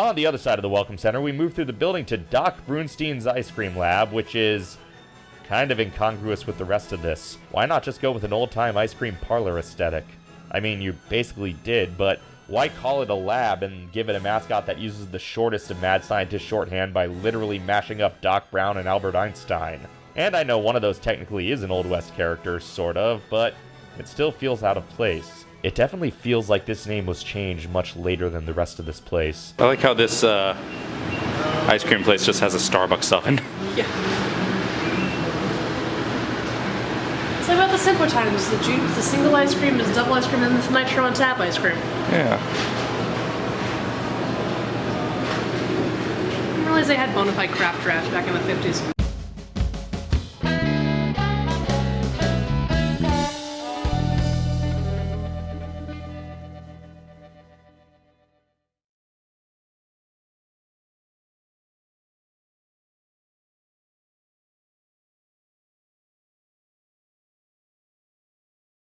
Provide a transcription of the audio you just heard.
On the other side of the Welcome Center, we move through the building to Doc Brunstein's Ice Cream Lab, which is kind of incongruous with the rest of this. Why not just go with an old-time ice cream parlor aesthetic? I mean, you basically did, but why call it a lab and give it a mascot that uses the shortest of mad scientist shorthand by literally mashing up Doc Brown and Albert Einstein? And I know one of those technically is an Old West character, sort of, but it still feels out of place. It definitely feels like this name was changed much later than the rest of this place. I like how this uh, ice cream place just has a Starbucks oven. Yeah. It's like about the simpler times. The juice, the single ice cream is double ice cream, and the nitro on tap ice cream. Yeah. I didn't realize they had bona fide craft draft back in the 50s.